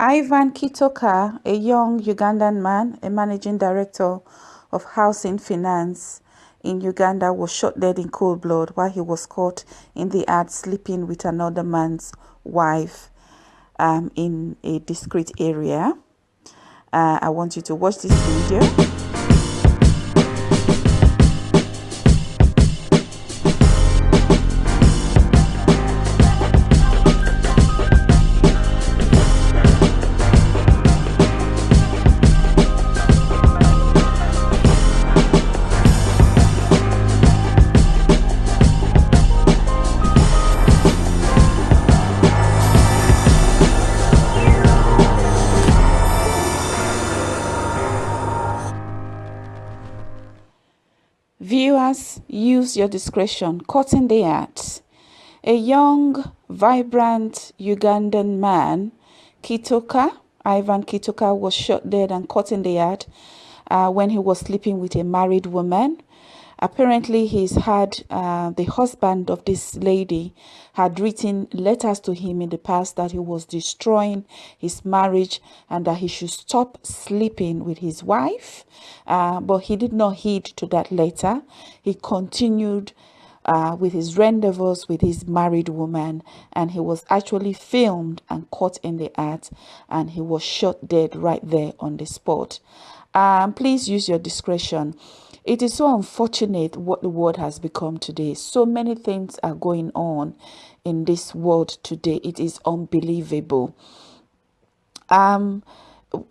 Ivan Kitoka, a young Ugandan man, a managing director of housing finance in Uganda, was shot dead in cold blood while he was caught in the act sleeping with another man's wife um, in a discreet area. Uh, I want you to watch this video. Viewers, use your discretion. Caught in the act. A young, vibrant Ugandan man, Kitoka, Ivan Kitoka, was shot dead and caught in the yard uh, when he was sleeping with a married woman apparently he's had uh, the husband of this lady had written letters to him in the past that he was destroying his marriage and that he should stop sleeping with his wife. Uh, but he did not heed to that letter. He continued uh, with his rendezvous with his married woman and he was actually filmed and caught in the act and he was shot dead right there on the spot um, please use your discretion it is so unfortunate what the world has become today. So many things are going on in this world today. It is unbelievable. Um,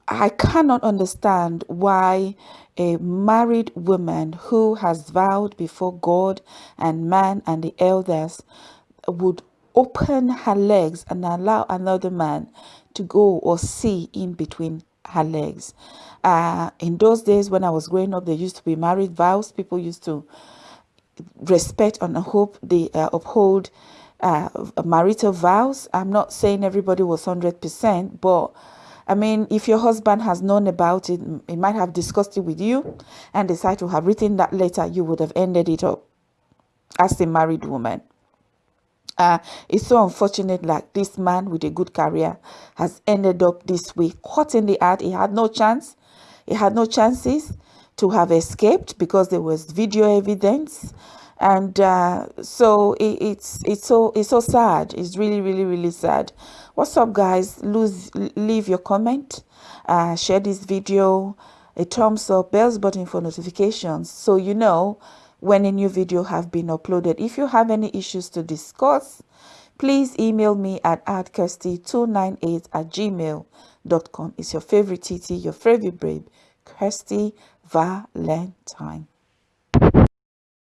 I cannot understand why a married woman who has vowed before God and man and the elders would open her legs and allow another man to go or see in between her legs. Uh, in those days when I was growing up, there used to be married vows. People used to respect and hope they uh, uphold uh, marital vows. I'm not saying everybody was 100%, but I mean, if your husband has known about it, he might have discussed it with you and decided to have written that letter, you would have ended it up as a married woman. Uh, it's so unfortunate like this man with a good career has ended up this way caught in the act he had no chance. He had no chances to have escaped because there was video evidence. And uh, so it, it's it's so it's so sad. It's really really really sad. What's up guys? Lose leave your comment. Uh, share this video. A thumbs up. Bells button for notifications. So you know when a new video have been uploaded. If you have any issues to discuss, please email me at adkirsty298 at gmail.com. It's your favorite TT, your favorite babe, Kirsty Valentine.